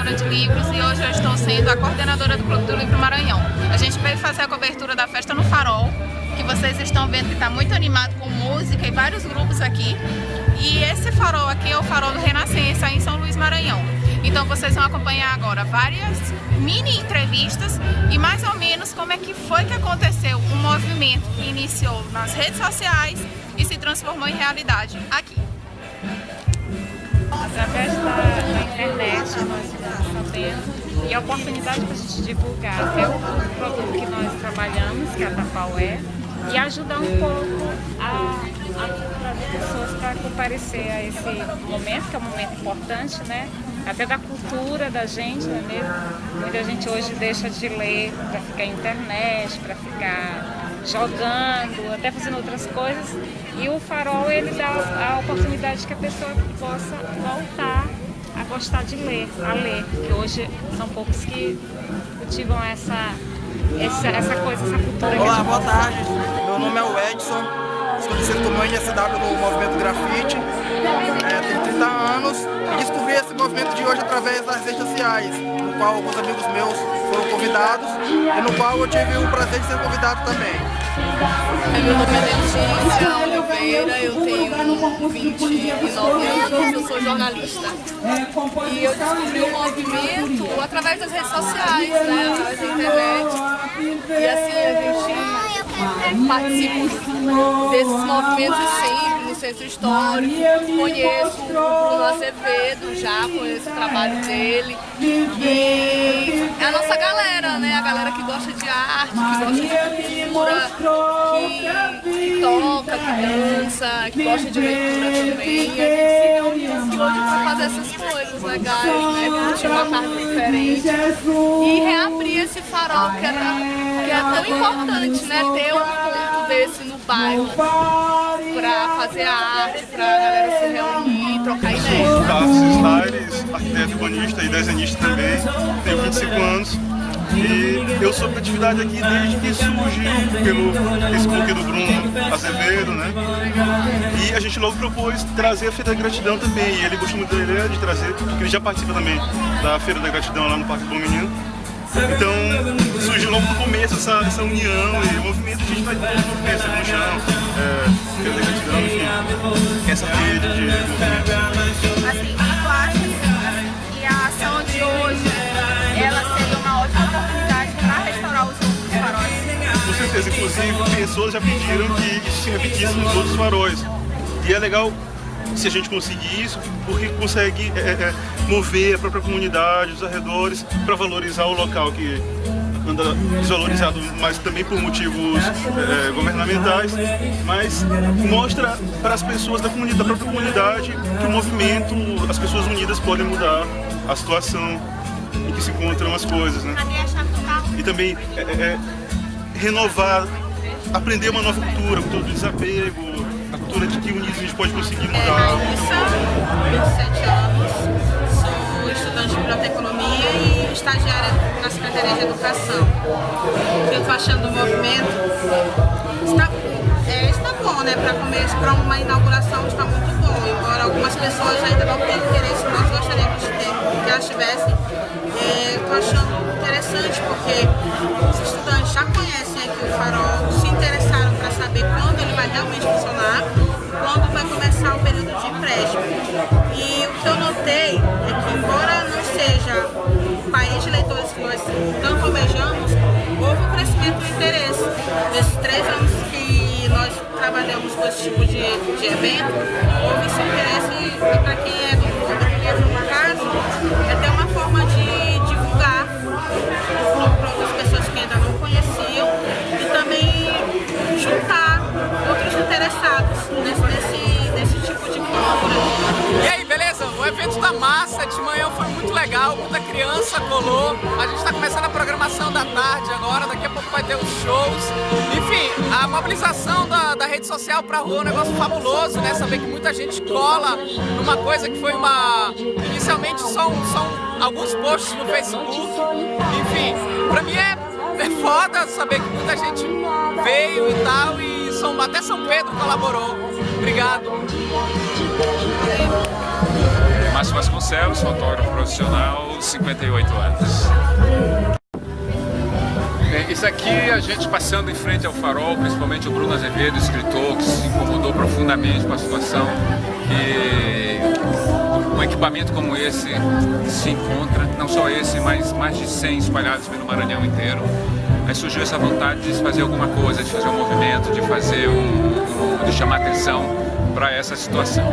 coordenadora de livros e hoje eu estou sendo a coordenadora do Clube do Livro Maranhão. A gente veio fazer a cobertura da festa no Farol, que vocês estão vendo que está muito animado com música e vários grupos aqui. E esse farol aqui é o farol do Renascença em São Luís Maranhão. Então vocês vão acompanhar agora várias mini entrevistas e mais ou menos como é que foi que aconteceu um movimento que iniciou nas redes sociais e se transformou em realidade aqui. Através da, da internet nós e a oportunidade para a gente divulgar até o produto que nós trabalhamos, que é a Tapaué, e ajudar um pouco a, a trazer pessoas para comparecer a esse momento, que é um momento importante, né? Até da cultura da gente, não é mesmo? Muita gente hoje deixa de ler para ficar na internet, para ficar jogando, até fazendo outras coisas. E o farol ele dá a oportunidade que a pessoa possa voltar gostar de ler, a ler, que hoje são poucos que cultivam essa essa, essa coisa, essa cultura. Olá, boa tarde. Meu nome é o Edson, sou conhecido como NSW no movimento grafite. É, tenho 30 anos e descobri esse movimento de hoje através das redes sociais, no qual alguns amigos meus foram convidados e no qual eu tive o prazer de ser convidado também. Meu nome é Letícia Eu tenho 29 anos, eu sou jornalista. E eu descobri o movimento através das redes sociais, né, através da internet. E assim, a gente participa desses movimentos sempre no centro histórico. Conheço o Bruno Azevedo já, conheço o trabalho dele. E é a nossa galera, né? A galera que gosta de arte, que gosta de cultura, que, que toca, que dança, que gosta de leitura também. A gente se reúne para fazer essas coisas legais, né? Curtir uma tarde diferente. E esse farol que era que é tão importante, né? Ter um ponto desse no bairro para fazer a arte, para a galera se reunir, trocar ideias. Sou Tarsis Laires, arquiteto urbanista e desenhista também, tenho 25 anos. E eu sou da atividade aqui desde que surgiu pelo Facebook do Bruno Azevedo, né? E a gente logo propôs trazer a Feira da Gratidão também. E ele gostou muito da ideia de trazer, porque ele já participa também da Feira da Gratidão lá no Parque Bom Menino. Então surgiu logo no começo essa, essa união e o movimento que a gente vai pensa no chão, é, Feira da Gratidão, enfim, essa rede de movimento. Assim, tu acha que a ação de hoje ela seria uma ótima oportunidade para restaurar os outros faróis? Com certeza, inclusive pessoas já pediram que isso se repetisse nos outros faróis. E é legal se a gente conseguir isso, porque consegue é, é, mover a própria comunidade, os arredores, para valorizar o local que anda desvalorizado, mas também por motivos é, governamentais, mas mostra para as pessoas da, comunidade, da própria comunidade que o movimento, as pessoas unidas podem mudar a situação em que se encontram as coisas, né? E também é, é, renovar, aprender uma nova cultura, cultura do desapego, a cultura de que unidos pode conseguir mudar. É, Raíssa, 27 anos, sou estudante de biblioteconomia e estagiária na Secretaria de Educação. O que eu estou achando do movimento está, é, está bom, né? Para começo, para uma inauguração está muito bom, embora algumas pessoas ainda não tenham interesse, nós gostaríamos de ter, que elas tivessem. É, Estou achando interessante porque saber quando ele vai realmente funcionar, quando vai começar o período de empréstimo. E o que eu notei é que, embora não seja o país de leitores que nós tanto almejamos, houve um crescimento do interesse. Nesses três anos que nós trabalhamos com esse tipo de, de evento, houve esse interesse para quem é do mundo, quem no caso, é legal, muita criança colou. A gente está começando a programação da tarde agora, daqui a pouco vai ter os shows. Enfim, a mobilização da, da rede social pra rua é um negócio fabuloso, né? Saber que muita gente cola numa coisa que foi uma... Inicialmente são, são alguns posts no Facebook. Enfim, pra mim é, é foda saber que muita gente veio e tal e são, até São Pedro colaborou. Obrigado. Márcio Vasconcelos, fotógrafo profissional, 58 anos. Bem, isso aqui a gente passando em frente ao farol, principalmente o Bruno Azevedo, escritor, que se incomodou profundamente com a situação que um equipamento como esse se encontra, não só esse, mas mais de 100 espalhados pelo Maranhão inteiro. Aí surgiu essa vontade de fazer alguma coisa, de fazer um movimento, de fazer um, de chamar atenção para essa situação.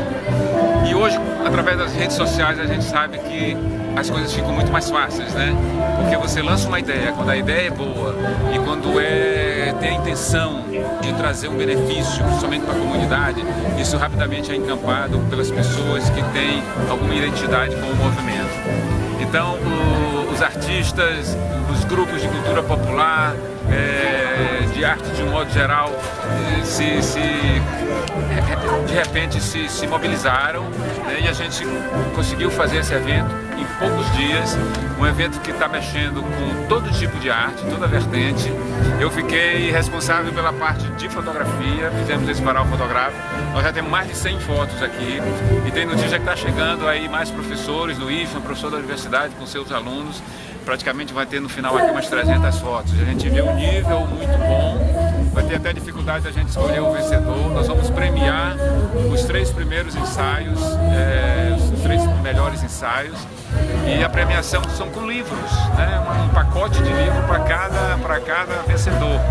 E hoje, através das redes sociais, a gente sabe que as coisas ficam muito mais fáceis, né? Porque você lança uma ideia, quando a ideia é boa e quando é tem a intenção de trazer um benefício somente para a comunidade, isso rapidamente é encampado pelas pessoas que têm alguma identidade com o movimento. Então, o, os artistas, os grupos de cultura popular, é, de arte de um modo geral, se, se de repente se, se mobilizaram né, e a gente conseguiu fazer esse evento em poucos dias, um evento que está mexendo com todo tipo de arte, toda vertente. Eu fiquei responsável pela parte de fotografia, fizemos esse varal fotográfico, nós já temos mais de 100 fotos aqui e tem notícia que está chegando aí mais professores no IFAM, professor da universidade com seus alunos, praticamente vai ter no final aqui umas 300 fotos. A gente vê um nível muito bom, vai ter até dificuldade da gente escolher o vencedor. Nós vamos premiar os três primeiros ensaios, é, os três melhores ensaios. E a premiação são com livros, né? um pacote de livro para cada, cada vencedor.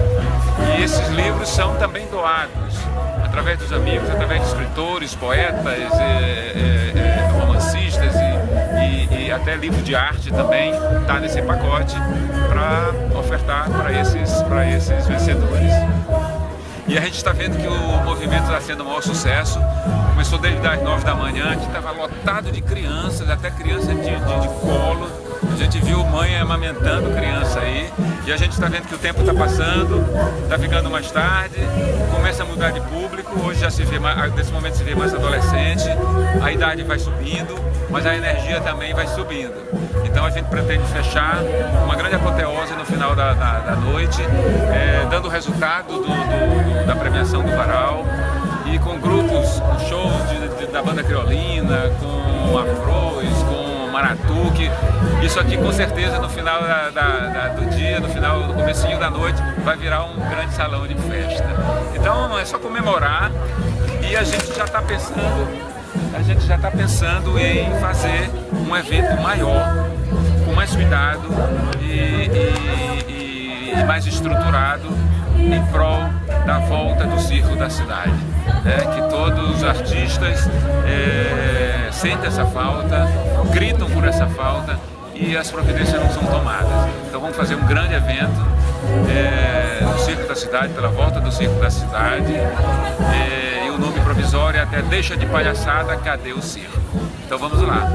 E esses livros são também doados através dos amigos, através de escritores, poetas, é, é, até livro de arte também está nesse pacote para ofertar para esses, esses vencedores. E a gente está vendo que o movimento está sendo um maior sucesso. Começou desde as 9 da manhã, que estava lotado de crianças, até crianças de, de, de colo. A gente viu mãe amamentando criança aí. E a gente está vendo que o tempo está passando, está ficando mais tarde, começa a mudar de público. Hoje já se vê mais, nesse momento se vê mais adolescente, a idade vai subindo, mas a energia também vai subindo. Então a gente pretende fechar uma grande apoteose no final da, da, da noite, é, dando o resultado do, do, da premiação do Varal e com grupos, com shows de, de, da banda criolina, com afros, com maratuque. Isso aqui com certeza no final da, da, do dia, no final, no comecinho da noite, vai virar um grande salão de festa. Então é só comemorar e a gente já está pensando a gente já está pensando em fazer um evento maior, com mais cuidado e, e, e mais estruturado em prol da volta do circo da cidade. Né? Que todos os artistas é, sentem essa falta, gritam por essa falta e as providências não são tomadas. Então vamos fazer um grande evento é, no Circo da Cidade, pela volta do Circo da Cidade. É, e o nome provisório é até deixa de palhaçada, cadê o circo? Então vamos lá.